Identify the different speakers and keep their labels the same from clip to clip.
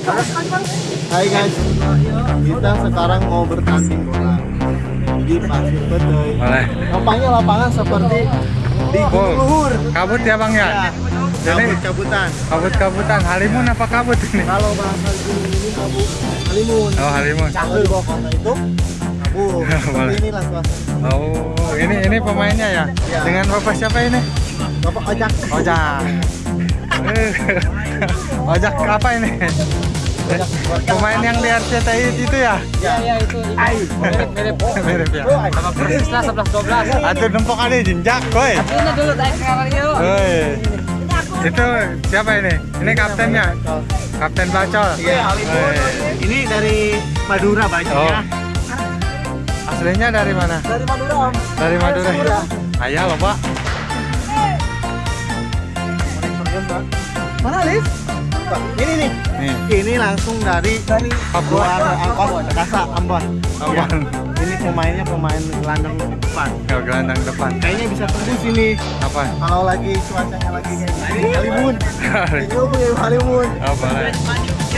Speaker 1: Hai guys, kita sekarang mau bertanding bola di Pasir Bedoi.
Speaker 2: Boleh.
Speaker 1: Nampaknya lapangan seperti di Gunung Luhur.
Speaker 2: Kabut ya bang ya?
Speaker 1: Ya,
Speaker 2: Jadi
Speaker 1: cabut-cabutan.
Speaker 2: kabut-kabutan. Halimun apa kabut ini?
Speaker 1: Kalau bahasa gunung ini kabut halimun.
Speaker 2: Oh halimun.
Speaker 1: Bawah kota itu kabut. Inilah suasana.
Speaker 2: Oh ini ini pemainnya ya?
Speaker 1: Ya.
Speaker 2: Dengan bapak siapa ini?
Speaker 1: Bapak.
Speaker 2: Ojak. Eh, Ojak apa ini? Pemain yang di RCTI itu ya?
Speaker 1: Ya, ya itu. Ai.
Speaker 3: mirip-mirip
Speaker 2: Mirip ya.
Speaker 3: sama persis lah 11 12
Speaker 2: Atau nempok ada jenjak, koy.
Speaker 3: ini dulu naik sekarang yuk
Speaker 2: Woi. Itu siapa ini? Ini kaptennya. Kapten Bacol.
Speaker 1: Iya,
Speaker 2: Woi.
Speaker 1: Ini dari Madura
Speaker 2: Oh.
Speaker 1: banyaknya.
Speaker 2: Aslinya dari mana?
Speaker 1: Dari Madura, Om.
Speaker 2: Dari Madura. Ayah loh, Pak.
Speaker 1: Mana Liv? Ini nih.
Speaker 2: Nih.
Speaker 1: Ini langsung dari dari luar angkot Kasa Ambon.
Speaker 2: Ambon.
Speaker 1: Ya. Ini pemainnya pemain gelandang depan.
Speaker 2: Ke gelandang depan.
Speaker 1: Kayaknya bisa tembus ini
Speaker 2: Apa?
Speaker 1: kalau lagi cuacanya lagi kayak gini. Halimun. Ini punya Halimun.
Speaker 2: Oh, boleh.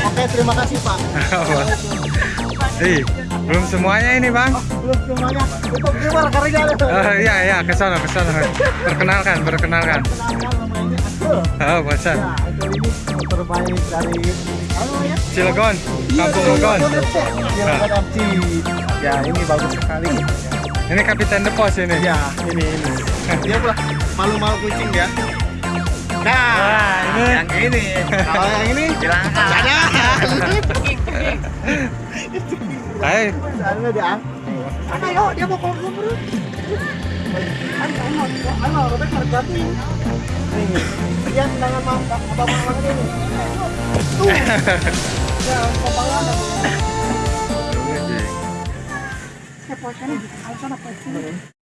Speaker 1: Oke, terima kasih Pak.
Speaker 2: Apa? Ih, belum semuanya ini, Bang.
Speaker 1: Belum semuanya. Untuk gimana karya
Speaker 2: Oh, iya, iya, ke sana, ke sana. Perkenalkan, perkenalkan.
Speaker 1: namanya Akul.
Speaker 2: Oh, bosan.
Speaker 1: Ya, terbaik dari apa ya?
Speaker 2: Cilegon, Kampung Legon.
Speaker 1: Cilegon FC. Ya, ini bagus sekali.
Speaker 2: Ini kapiten The Pos ini.
Speaker 1: Ya, ini ini. Dia pula malu-malu kucing ya. Nah,
Speaker 2: Nah, ini.
Speaker 1: yang ini. Kalau yang ini
Speaker 3: Silahkan.
Speaker 1: Ada.
Speaker 2: Hai,
Speaker 1: Ada dia. Ana yo, dia mau bro. Ano, Robert Margati. Nih, dia tendangan mau apa mau ini. Tuh. Ya, aku.
Speaker 2: Wih,
Speaker 1: Saya posisinya di sana posisinya.